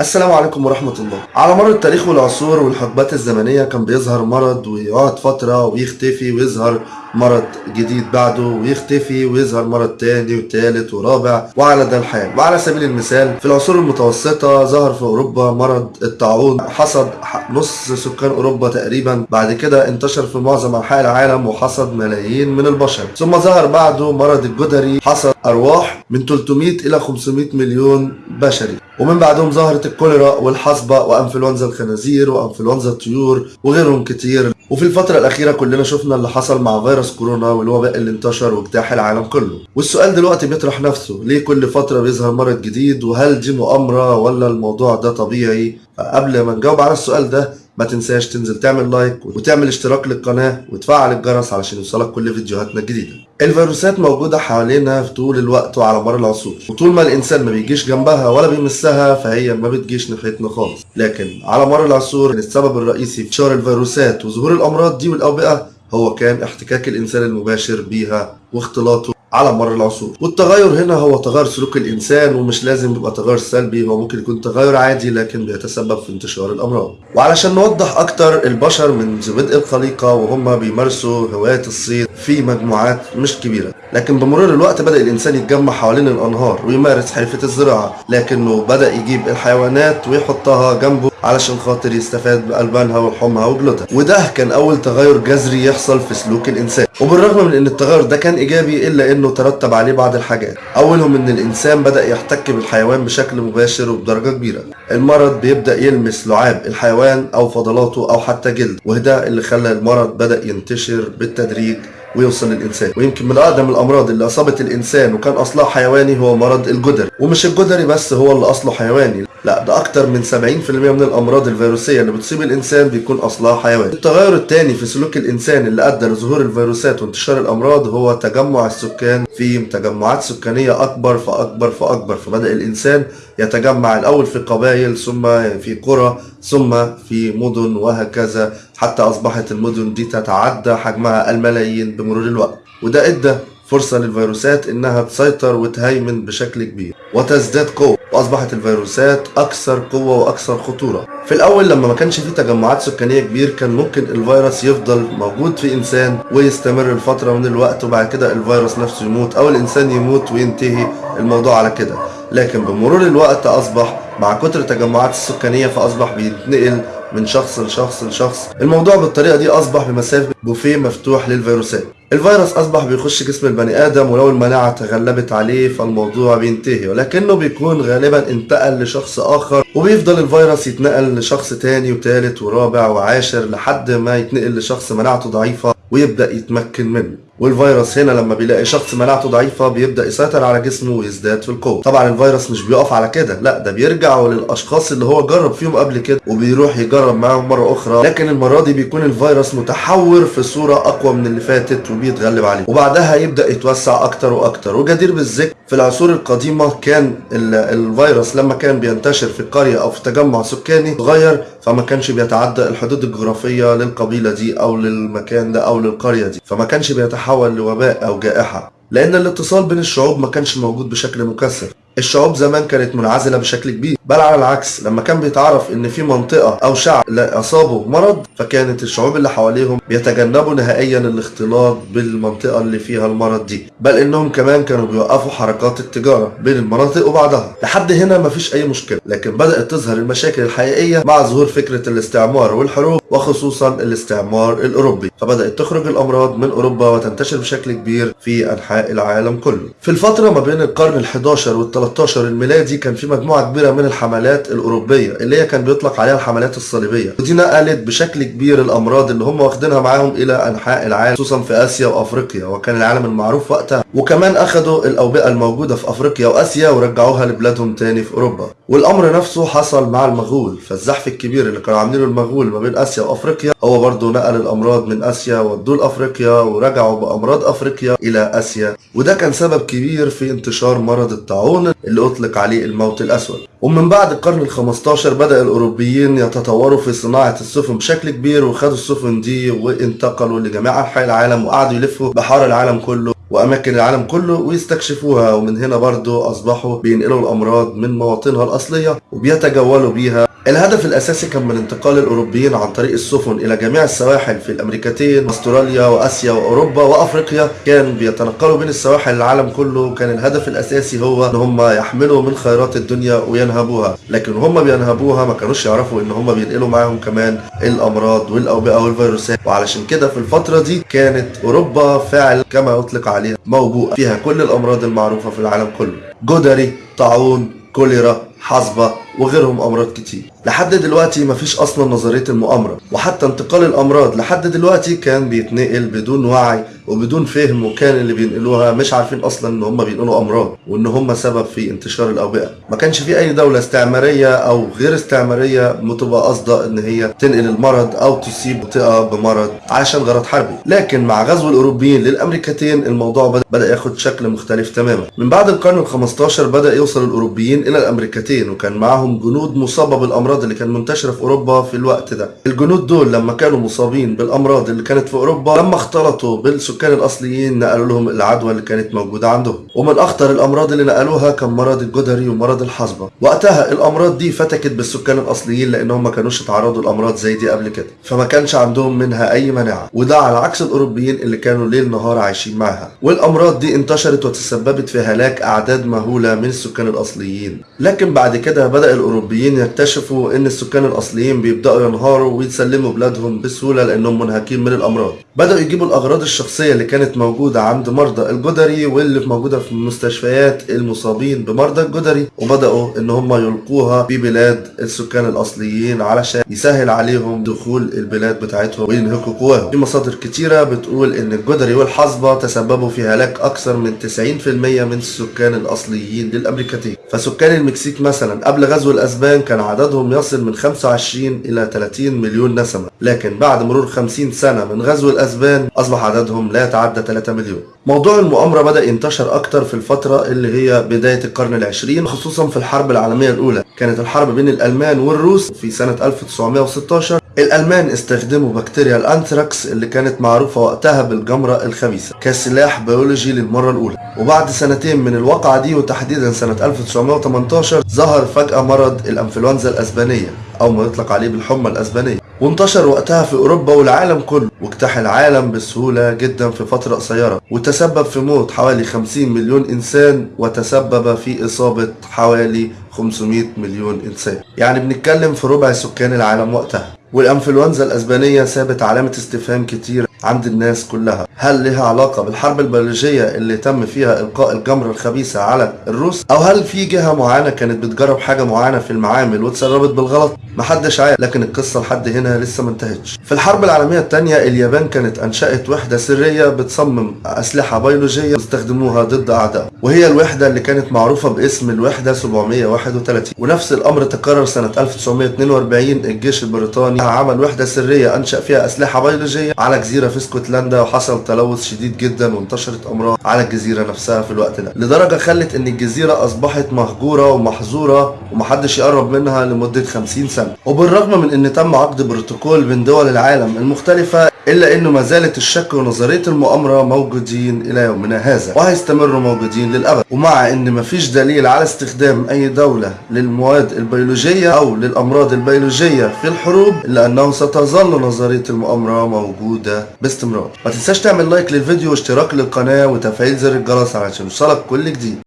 السلام عليكم ورحمة الله. على مر التاريخ والعصور والحقبات الزمنية كان بيظهر مرض ويقعد فترة ويختفي ويظهر مرض جديد بعده ويختفي ويظهر مرض تاني وتالت ورابع. وعلى ده الحال. وعلى سبيل المثال في العصور المتوسطة ظهر في أوروبا مرض الطاعون. حصد نص سكان أوروبا تقريبا. بعد كده انتشر في معظم أنحاء العالم وحصد ملايين من البشر. ثم ظهر بعده مرض الجدري. حصد أرواح من 300 إلى 500 مليون بشري. ومن بعدهم ظهرت الكوليرا والحصبة وأنفلونزا الخنازير وأنفلونزا الطيور وغيرهم كتير. وفي الفترة الأخيرة كلنا شفنا اللي حصل مع فيروس كورونا والوباء اللي انتشر واجتاح العالم كله. والسؤال دلوقتي بيطرح نفسه ليه كل فترة بيظهر مرض جديد؟ وهل دي مؤامرة ولا الموضوع ده طبيعي؟ فقبل ما نجاوب على السؤال ده ما تنساش تنزل تعمل لايك وتعمل اشتراك للقناة وتفعل الجرس علشان يوصلك كل فيديوهاتنا الجديدة. الفيروسات موجودة حوالينا في طول الوقت وعلى مر العصور. وطول ما الإنسان ما بيجيش جنبها ولا بيمسها فهي ما بتجيش ناحيتنا خالص. لكن على مر العصور السبب الرئيسي في انتشار الفيروسات وظهور الأمراض دي والأوبئة هو كان احتكاك الإنسان المباشر بيها واختلاطه على مر العصور. والتغير هنا هو تغير سلوك الإنسان ومش لازم يبقى تغير سلبي هو ممكن يكون تغير عادي لكن بيتسبب في انتشار الأمراض. وعلشان نوضح أكتر البشر منذ بدء الخليقة وهم بيمارسوا هواية الصيد في مجموعات مش كبيرة. لكن بمرور الوقت بدأ الإنسان يتجمع حوالين الأنهار ويمارس حرفة الزراعة لكنه بدأ يجيب الحيوانات ويحطها جنبه. علشان خاطر يستفاد بألبانها ولحومها وجلودها وده كان أول تغير جذري يحصل في سلوك الإنسان. وبالرغم من إن التغير ده كان إيجابي إلا إنه ترتب عليه بعض الحاجات. أولهم إن الإنسان بدأ يحتك بالحيوان بشكل مباشر وبدرجة كبيرة. المرض بيبدأ يلمس لعاب الحيوان أو فضلاته أو حتى جلد. وده اللي خلى المرض بدأ ينتشر بالتدريج ويوصل للإنسان. ويمكن من أقدم الأمراض اللي أصابت الإنسان وكان أصلها حيواني هو مرض الجدري ومش الجدري بس هو اللي أصله حيواني. لا ده أكتر من 70% من الأمراض الفيروسية اللي بتصيب الإنسان بيكون أصلها حيواني. التغير الثاني في سلوك الإنسان اللي أدى لظهور الفيروسات وانتشار الأمراض هو تجمع السكان في تجمعات سكانية أكبر فأكبر فأكبر. فبدأ الإنسان يتجمع الأول في قبائل ثم في قرى ثم في مدن وهكذا. حتى أصبحت المدن دي تتعدى حجمها الملايين بمرور الوقت. وده إدى فرصة للفيروسات إنها تسيطر وتهيمن بشكل كبير وتزداد قوة. وأصبحت الفيروسات أكثر قوة وأكثر خطورة. في الأول لما ما كانش في تجمعات سكانية كبير كان ممكن الفيروس يفضل موجود في إنسان ويستمر لفترة من الوقت وبعد كده الفيروس نفسه يموت أو الإنسان يموت وينتهي الموضوع على كده. لكن بمرور الوقت أصبح مع كتر التجمعات السكانية فأصبح بيتنقل من شخص لشخص لشخص. الموضوع بالطريقة دي أصبح بمثابة بوفيه مفتوح للفيروسات. الفيروس أصبح بيخش جسم البني آدم ولو المناعة تغلبت عليه فالموضوع بينتهي ولكنه بيكون غالبا انتقل لشخص آخر وبيفضل الفيروس يتنقل لشخص تاني وتالت ورابع وعاشر لحد ما يتنقل لشخص مناعته ضعيفة ويبدأ يتمكن منه. والفيروس هنا لما بيلاقي شخص مناعته ضعيفة بيبدأ يسيطر على جسمه ويزداد في القوة. طبعا الفيروس مش بيقف على كده لا ده بيرجع للأشخاص اللي هو جرب فيهم قبل كده وبيروح يجرب معاهم مرة أخرى. لكن المرة دي بيكون الفيروس متحور في صورة أقوى من اللي فاتت وبيتغلب عليه. وبعدها يبدأ يتوسع أكتر وأكتر. وجدير بالذكر في العصور القديمة كان الفيروس لما كان بينتشر في قرية أو في تجمع سكاني صغير فما كانش بيتعدى الحدود الجغرافية للقبيلة دي أو للمكان ده أو للقرية دي. فما كانش بيتحول لوباء أو جائحة لأن الاتصال بين الشعوب ما كانش موجود بشكل مكثف. الشعوب زمان كانت منعزلة بشكل كبير. بل على العكس لما كان بيتعرف إن في منطقة أو شعب أصابه مرض فكانت الشعوب اللي حواليهم بيتجنبوا نهائيا الاختلاط بالمنطقة اللي فيها المرض دي. بل إنهم كمان كانوا بيوقفوا حركات التجارة بين المناطق وبعضها. لحد هنا مفيش أي مشكلة لكن بدأت تظهر المشاكل الحقيقية مع ظهور فكرة الاستعمار والحروب وخصوصا الاستعمار الأوروبي. فبدأت تخرج الأمراض من أوروبا وتنتشر بشكل كبير في أنحاء العالم كله. في الفترة ما بين القرن ال11 وال 13 الميلادي كان في مجموعة كبيرة من الحملات الأوروبية اللي هي كان بيطلق عليها الحملات الصليبية. ودي نقلت بشكل كبير الأمراض اللي هم واخدينها معاهم إلى أنحاء العالم خصوصا في آسيا وأفريقيا وكان العالم المعروف وقتها. وكمان أخدوا الأوبئة الموجودة في أفريقيا وآسيا ورجعوها لبلادهم تاني في أوروبا. والأمر نفسه حصل مع المغول فالزحف الكبير اللي كانوا عاملينه المغول ما بين آسيا وأفريقيا هو برضه نقل الأمراض من آسيا ودوه لأفريقيا ورجعوا بأمراض أفريقيا إلى آسيا. وده كان سبب كبير في انتشار مرض الطاعون اللي أطلق عليه الموت الأسود. ومن بعد القرن ال 15 بدأ الأوروبيين يتطوروا في صناعة السفن بشكل كبير وخدوا السفن دي وانتقلوا لجميع أنحاء العالم وقعدوا يلفوا بحار العالم كله وأماكن العالم كله ويستكشفوها. ومن هنا برضو أصبحوا بينقلوا الأمراض من مواطنها الأصلية وبيتجولوا بيها. الهدف الأساسي كان من انتقال الأوروبيين عن طريق السفن إلى جميع السواحل في الأمريكتين أستراليا وآسيا وأوروبا وأفريقيا. كان بيتنقلوا بين السواحل العالم كله. كان الهدف الأساسي هو إن هم يحملوا من خيرات الدنيا وينهبوها. لكن هم بينهبوها ما كانوش يعرفوا إن هم بينقلوا معاهم كمان الأمراض والأوبئة والفيروسات. وعلشان كده في الفترة دي كانت أوروبا فعل كما يطلق عليها موبوءة فيها كل الأمراض المعروفة في العالم كله. جدري طاعون كوليرا. حصبة وغيرهم أمراض كتير. لحد دلوقتي مفيش أصلا نظرية المؤامرة وحتى انتقال الأمراض لحد دلوقتي كان بيتنقل بدون وعي وبدون فهم وكان اللي بينقلوها مش عارفين أصلا إن هم بينقلوا أمراض وإن هم سبب في انتشار الأوبئة. ما كانش في أي دولة استعمارية أو غير استعمارية بتبقى قاصدة إن هي تنقل المرض أو تصيب منطقة بمرض علشان غرض حربي. لكن مع غزو الأوروبيين للأمريكتين الموضوع بدأ ياخد شكل مختلف تماما. من بعد القرن ال 15 بدأ يوصل الأوروبيين إلى الأمريكتين وكان معاهم جنود مصابة بالأمراض اللي كانت منتشرة في أوروبا في الوقت ده. الجنود دول لما كانوا مصابين بالأمراض اللي كانت في أوروبا لما اختلطوا بالسكان الأصليين نقلوا لهم العدوى اللي كانت موجودة عندهم. ومن أخطر الأمراض اللي نقلوها كان مرض الجدري ومرض الحصبة. وقتها الأمراض دي فتكت بالسكان الأصليين لأنهم ما كانوش اتعرضوا لأمراض زي دي قبل كده. فما كانش عندهم منها أي مناعة وده على عكس الأوروبيين اللي كانوا ليل نهار عايشين معاها والأمراض دي انتشرت وتسببت في هلاك أعداد مهولة من السكان الأصليين. لكن بعد كده بدأ الأوروبيين يكتشفوا إن السكان الأصليين بيبدأوا ينهاروا ويسلموا بلادهم بسهولة لأنهم منهكين من الأمراض. بدأوا يجيبوا الأغراض الشخصية اللي كانت موجودة عند مرضى الجدري واللي موجودة في المستشفيات المصابين بمرضى الجدري وبدأوا إن هم يلقوها في بلاد السكان الأصليين علشان يسهل عليهم دخول البلاد بتاعتهم وينهكوا قواهم. في مصادر كتيرة بتقول إن الجدري والحصبة تسببوا في هلاك أكثر من 90% من السكان الأصليين للأمريكتين. فسكان المكسيك مثلا قبل غزو الأسبان كان عددهم يصل من 25 إلى 30 مليون نسمة لكن بعد مرور 50 سنة من غزو الأسبان أصبح عددهم لا يتعدى 3 مليون. موضوع المؤامرة بدأ ينتشر أكتر في الفترة اللي هي بداية القرن العشرين خصوصا في الحرب العالمية الأولى. كانت الحرب بين الألمان والروس في سنة 1916 الألمان استخدموا بكتيريا الأنثراكس اللي كانت معروفة وقتها بالجمرة الخبيثة كسلاح بيولوجي للمرة الأولى. وبعد سنتين من الواقعة دي وتحديدا سنة 1918 ظهر فجأة مرض الأنفلونزا الأسبانية أو ما يطلق عليه بالحمى الأسبانية. وانتشر وقتها في أوروبا والعالم كله واجتاح العالم بسهولة جدا في فترة قصيرة وتسبب في موت حوالي 50 مليون إنسان وتسبب في إصابة حوالي 500 مليون إنسان. يعني بنتكلم في ربع سكان العالم وقتها. والإنفلونزا الأسبانية سابت علامة استفهام كتير عند الناس كلها. هل لها علاقة بالحرب البيولوجيه اللي تم فيها إلقاء الجمره الخبيثة على الروس؟ أو هل في جهة معينة كانت بتجرب حاجة معينة في المعامل واتسربت بالغلط؟ محدش عارف. لكن القصة لحد هنا لسه ما انتهتش. في الحرب العالمية الثانية اليابان كانت أنشأت وحدة سرية بتصمم أسلحة بيولوجية يستخدموها ضد اعدائهم وهي الوحدة اللي كانت معروفة باسم الوحدة 731 ونفس الأمر تكرر سنة 1942 الجيش البريطاني عمل وحدة سرية أنشأ فيها أسلحة بيولوجية على جزيرة في اسكتلندا وحصل تلوث شديد جدا وانتشرت أمراض على الجزيرة نفسها في الوقت ده. لدرجة خلت إن الجزيرة أصبحت مهجورة ومحظورة ومحدش يقرب منها لمدة 50 سنة. وبالرغم من إن تم عقد بروتوكول بين دول العالم المختلفة إلا إنه ما زالت الشك ونظرية المؤامرة موجودين إلى يومنا هذا وهيستمروا موجودين للأبد. ومع إن مفيش دليل على استخدام أي دولة للمواد البيولوجية أو للأمراض البيولوجية في الحروب إلا أنه ستظل نظرية المؤامرة موجودة باستمرار. ما تنساش تعمل لايك للفيديو واشتراك للقناة وتفعيل زر الجرس علشان يوصلك كل جديد.